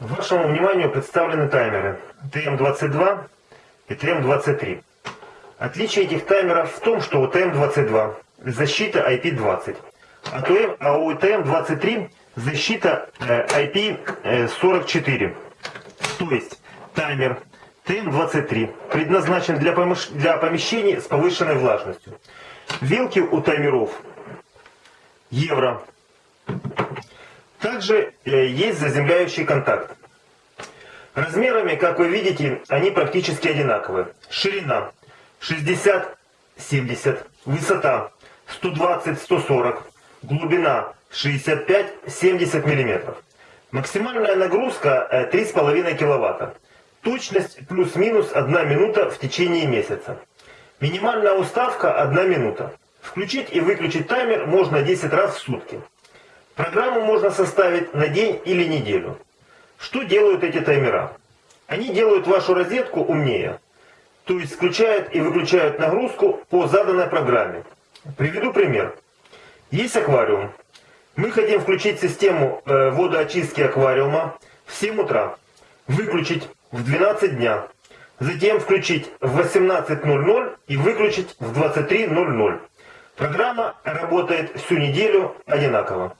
Вашему вниманию представлены таймеры TM22 и TM23. Отличие этих таймеров в том, что у TM22 защита IP20, а у TM23 защита IP44. То есть таймер TM23 предназначен для, для помещений с повышенной влажностью. Вилки у таймеров евро также э, есть заземляющий контакт. Размерами, как вы видите, они практически одинаковые. Ширина 60-70, высота 120-140, глубина 65-70 мм. Максимальная нагрузка 3,5 э, кВт. Точность плюс-минус 1 минута в течение месяца. Минимальная уставка 1 минута. Включить и выключить таймер можно 10 раз в сутки. Программу можно составить на день или неделю. Что делают эти таймера? Они делают вашу розетку умнее. То есть включают и выключают нагрузку по заданной программе. Приведу пример. Есть аквариум. Мы хотим включить систему э, водоочистки аквариума в 7 утра. Выключить в 12 дня. Затем включить в 18.00 и выключить в 23.00. Программа работает всю неделю одинаково.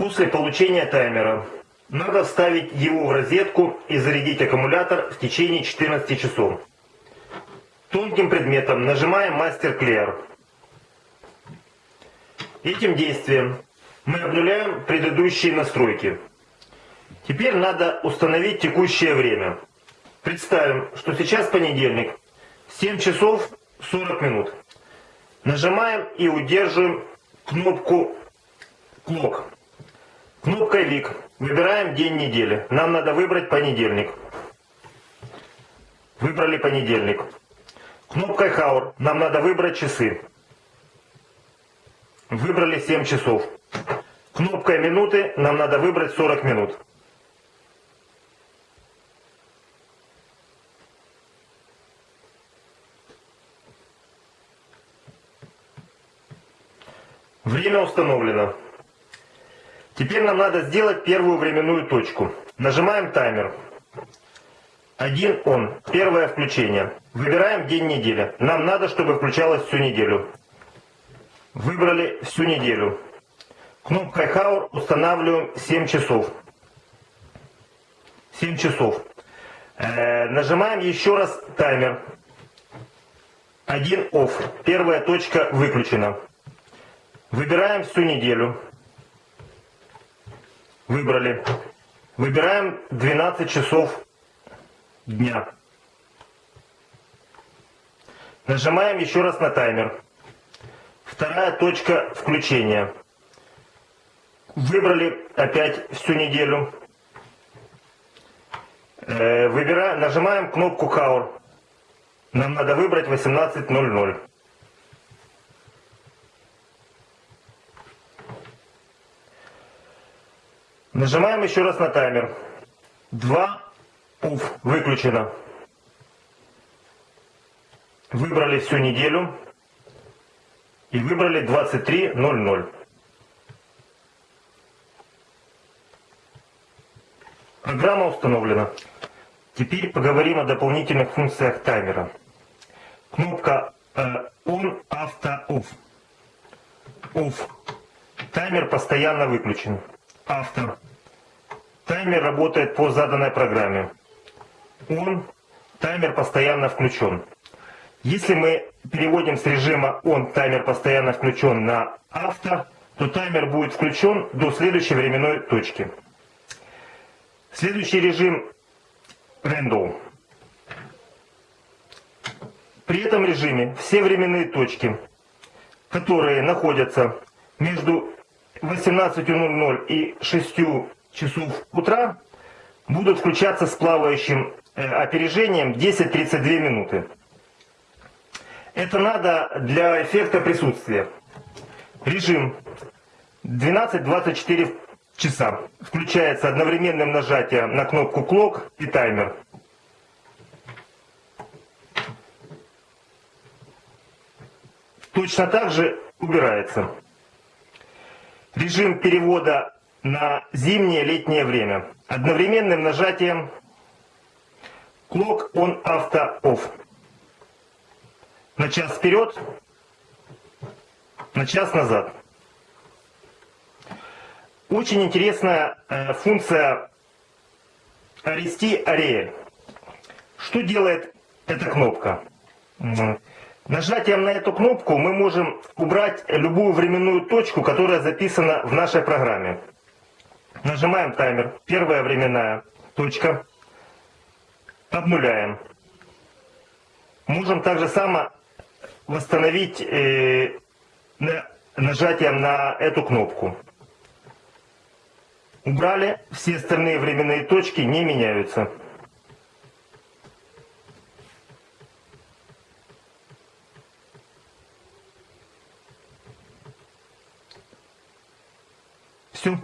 После получения таймера надо вставить его в розетку и зарядить аккумулятор в течение 14 часов. Тонким предметом нажимаем Master Clear. Этим действием мы обнуляем предыдущие настройки. Теперь надо установить текущее время. Представим, что сейчас понедельник, 7 часов 40 минут. Нажимаем и удерживаем кнопку Clock. Кнопкой ВИК. Выбираем день недели. Нам надо выбрать понедельник. Выбрали понедельник. Кнопкой Хаур. Нам надо выбрать часы. Выбрали 7 часов. Кнопкой минуты. Нам надо выбрать 40 минут. Время установлено. Теперь нам надо сделать первую временную точку. Нажимаем таймер. Один он. Первое включение. Выбираем день недели. Нам надо, чтобы включалось всю неделю. Выбрали всю неделю. Кнопкой Hour устанавливаем 7 часов. 7 часов. Э, нажимаем еще раз таймер. Один off. Первая точка выключена. Выбираем всю неделю. Выбрали. Выбираем 12 часов дня. Нажимаем еще раз на таймер. Вторая точка включения. Выбрали опять всю неделю. Э, выбираем, нажимаем кнопку Hour. Нам надо выбрать 18.00. Нажимаем еще раз на таймер. 2 уф, выключено. Выбрали всю неделю и выбрали 23.00. Программа установлена. Теперь поговорим о дополнительных функциях таймера. Кнопка э, On, Auto, Off. Off. Таймер постоянно выключен автор. Таймер работает по заданной программе. Он, таймер постоянно включен. Если мы переводим с режима он, таймер постоянно включен на авто, то таймер будет включен до следующей временной точки. Следующий режим Random. При этом режиме все временные точки, которые находятся между 18.00 и 6 часов утра будут включаться с плавающим э, опережением 10-32 минуты. Это надо для эффекта присутствия. Режим 12-24 часа. Включается одновременным нажатием на кнопку «Клок» и таймер. точно так же убирается. Режим перевода на зимнее летнее время. Одновременным нажатием Clock on Auto Off. На час вперед, на час назад. Очень интересная э, функция Арести Арея. Что делает эта кнопка? Нажатием на эту кнопку мы можем убрать любую временную точку, которая записана в нашей программе. Нажимаем таймер. Первая временная точка. Обнуляем. Можем также само восстановить э, нажатием на эту кнопку. Убрали, все остальные временные точки не меняются. Все.